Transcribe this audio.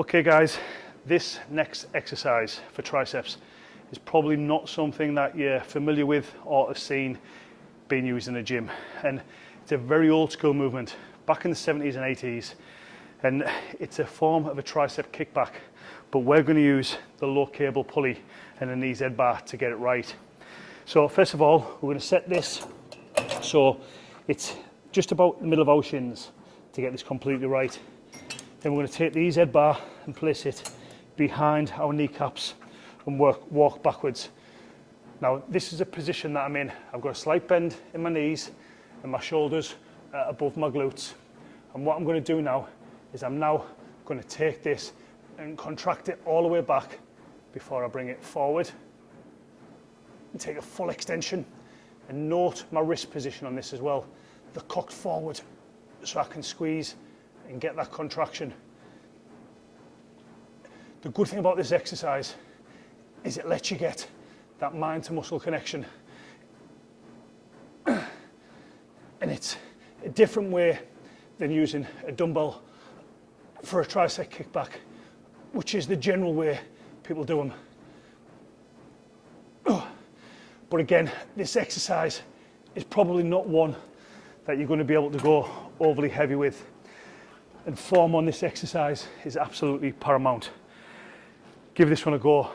Okay guys, this next exercise for triceps is probably not something that you're familiar with or have seen being used in a gym. And it's a very old school movement, back in the 70s and 80s. And it's a form of a tricep kickback, but we're gonna use the low cable pulley and an EZ bar to get it right. So first of all, we're gonna set this so it's just about the middle of our shins to get this completely right. Then we're going to take the EZ bar and place it behind our kneecaps and work, walk backwards. Now, this is a position that I'm in. I've got a slight bend in my knees and my shoulders uh, above my glutes. And what I'm going to do now is I'm now going to take this and contract it all the way back before I bring it forward. And take a full extension and note my wrist position on this as well. The cocked forward so I can squeeze and get that contraction. The good thing about this exercise is it lets you get that mind to muscle connection. and it's a different way than using a dumbbell for a tricep kickback, which is the general way people do them. But again, this exercise is probably not one that you're going to be able to go overly heavy with and form on this exercise is absolutely paramount. Give this one a go.